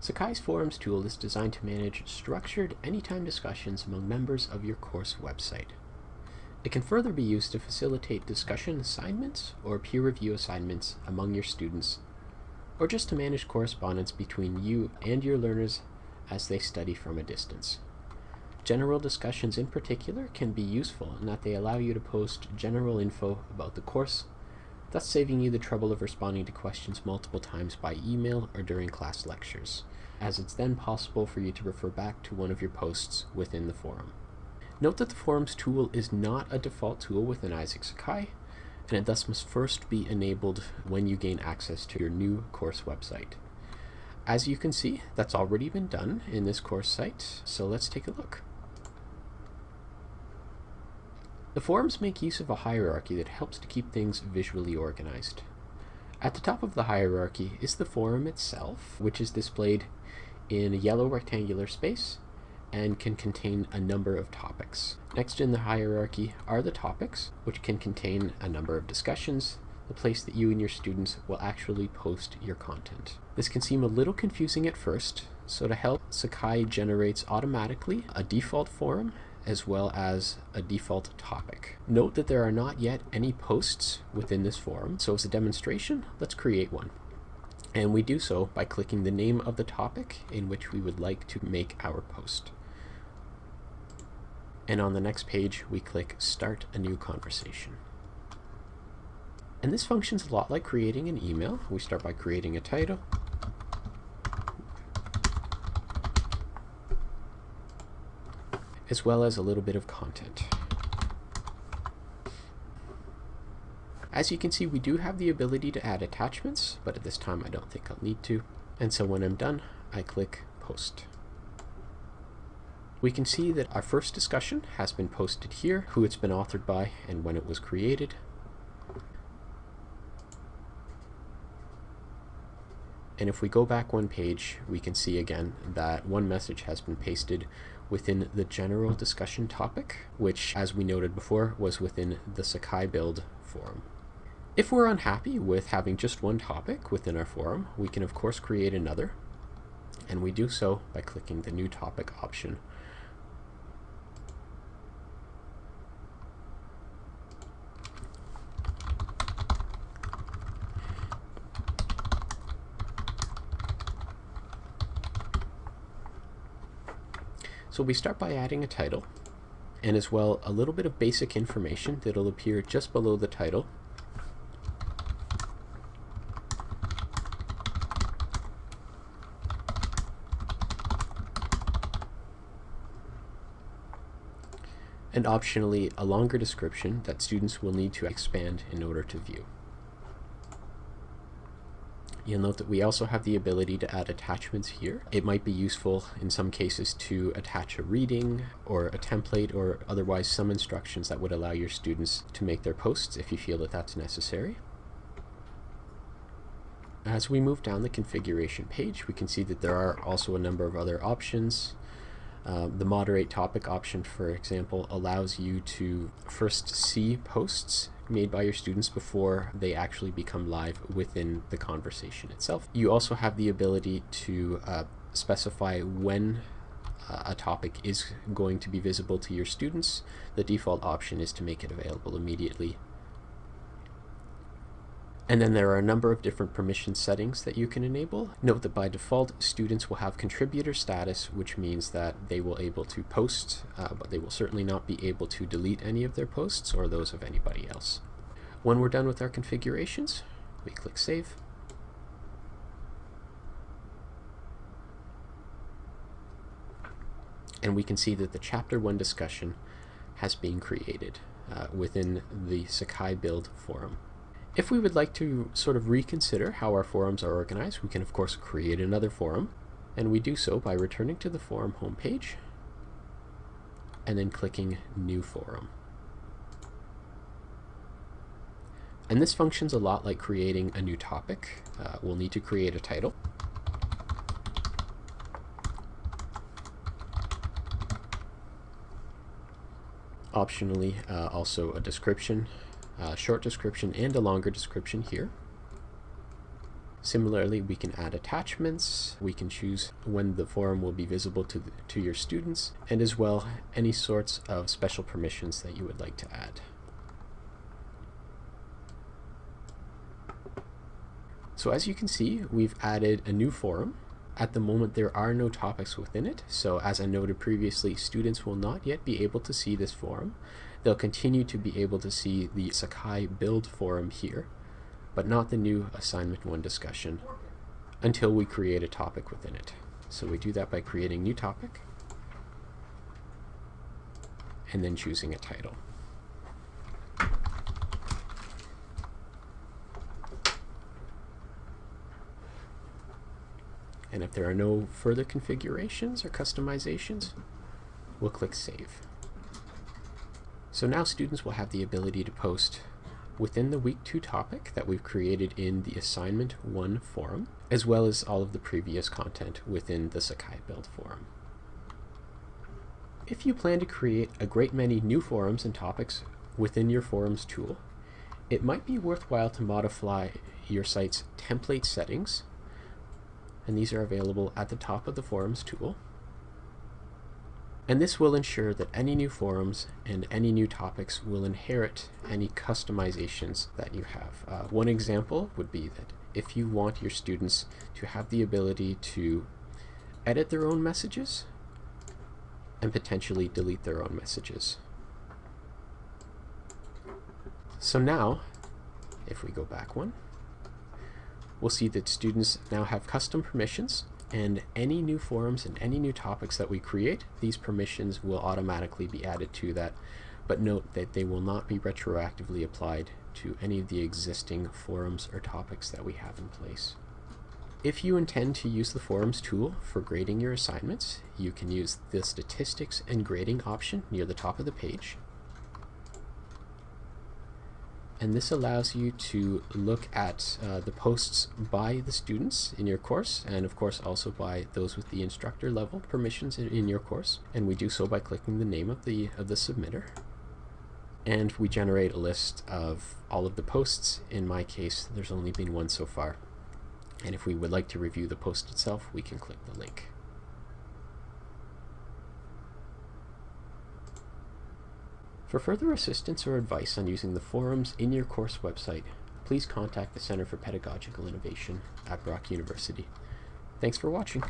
Sakai's Forums tool is designed to manage structured anytime discussions among members of your course website. It can further be used to facilitate discussion assignments or peer review assignments among your students, or just to manage correspondence between you and your learners as they study from a distance. General discussions in particular can be useful in that they allow you to post general info about the course thus saving you the trouble of responding to questions multiple times by email or during class lectures, as it's then possible for you to refer back to one of your posts within the forum. Note that the Forums tool is not a default tool within Isaak Sakai, and it thus must first be enabled when you gain access to your new course website. As you can see, that's already been done in this course site, so let's take a look. The forums make use of a hierarchy that helps to keep things visually organized. At the top of the hierarchy is the forum itself, which is displayed in a yellow rectangular space and can contain a number of topics. Next in the hierarchy are the topics, which can contain a number of discussions, the place that you and your students will actually post your content. This can seem a little confusing at first, so to help, Sakai generates automatically a default forum as well as a default topic. Note that there are not yet any posts within this forum, so as a demonstration, let's create one. And we do so by clicking the name of the topic in which we would like to make our post. And on the next page, we click Start a New Conversation. And this functions a lot like creating an email. We start by creating a title, as well as a little bit of content. As you can see, we do have the ability to add attachments, but at this time I don't think I'll need to. And so when I'm done, I click Post. We can see that our first discussion has been posted here, who it's been authored by, and when it was created. And if we go back one page, we can see again that one message has been pasted within the general discussion topic, which, as we noted before, was within the Sakai build forum. If we're unhappy with having just one topic within our forum, we can of course create another, and we do so by clicking the new topic option So we start by adding a title and as well a little bit of basic information that'll appear just below the title. And optionally a longer description that students will need to expand in order to view. You'll note that we also have the ability to add attachments here. It might be useful in some cases to attach a reading or a template or otherwise some instructions that would allow your students to make their posts if you feel that that's necessary. As we move down the configuration page, we can see that there are also a number of other options. Uh, the moderate topic option, for example, allows you to first see posts made by your students before they actually become live within the conversation itself. You also have the ability to uh, specify when uh, a topic is going to be visible to your students. The default option is to make it available immediately and then there are a number of different permission settings that you can enable. Note that by default, students will have contributor status, which means that they will able to post, uh, but they will certainly not be able to delete any of their posts or those of anybody else. When we're done with our configurations, we click Save. And we can see that the Chapter 1 discussion has been created uh, within the Sakai build forum. If we would like to sort of reconsider how our forums are organized, we can of course create another forum, and we do so by returning to the forum homepage and then clicking New Forum. And this functions a lot like creating a new topic. Uh, we'll need to create a title. Optionally, uh, also a description a short description and a longer description here. Similarly, we can add attachments, we can choose when the forum will be visible to, the, to your students, and as well any sorts of special permissions that you would like to add. So as you can see, we've added a new forum. At the moment, there are no topics within it. So as I noted previously, students will not yet be able to see this forum. They'll continue to be able to see the Sakai build forum here but not the new assignment one discussion until we create a topic within it. So we do that by creating new topic and then choosing a title. And if there are no further configurations or customizations, we'll click Save. So now students will have the ability to post within the week 2 topic that we've created in the assignment 1 forum, as well as all of the previous content within the Sakai build forum. If you plan to create a great many new forums and topics within your forums tool, it might be worthwhile to modify your site's template settings, and these are available at the top of the forums tool. And this will ensure that any new forums and any new topics will inherit any customizations that you have. Uh, one example would be that if you want your students to have the ability to edit their own messages and potentially delete their own messages. So now, if we go back one, we'll see that students now have custom permissions and any new forums and any new topics that we create, these permissions will automatically be added to that. But note that they will not be retroactively applied to any of the existing forums or topics that we have in place. If you intend to use the forums tool for grading your assignments, you can use the statistics and grading option near the top of the page and this allows you to look at uh, the posts by the students in your course and of course also by those with the instructor level permissions in, in, your course. And we do so by clicking the name of the of the submitter. And we generate a list of all of the posts. In my case there's only been one so far. And if we would like to review the post itself we can click the link For further assistance or advice on using the forums in your course website, please contact the Center for Pedagogical Innovation at Brock University. Thanks for watching.